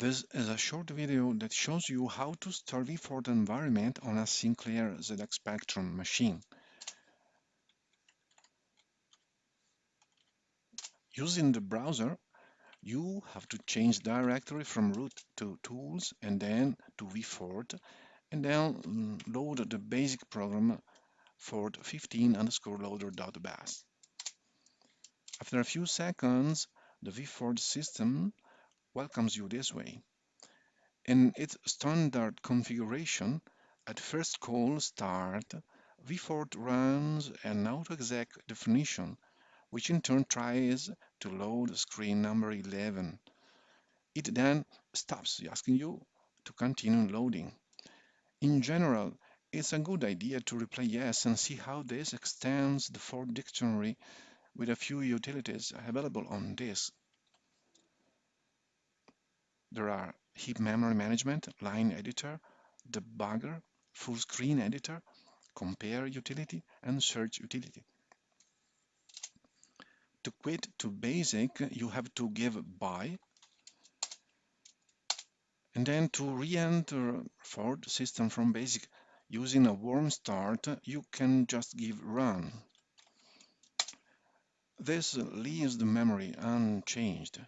This is a short video that shows you how to start vForth environment on a Sinclair ZX Spectrum machine. Using the browser, you have to change directory from root to tools and then to vForth and then load the basic program Forth15 underscore loader.bas. After a few seconds, the vForth system welcomes you this way. In its standard configuration, at first cold start, vForth runs an autoexec definition, which in turn tries to load screen number 11. It then stops asking you to continue loading. In general, it's a good idea to reply yes and see how this extends the Forth dictionary with a few utilities available on disk. There are heap memory management, line editor, debugger, full screen editor, compare utility, and search utility. To quit to basic, you have to give bye, and then to re-enter Forth system from basic using a warm start, you can just give run. This leaves the memory unchanged.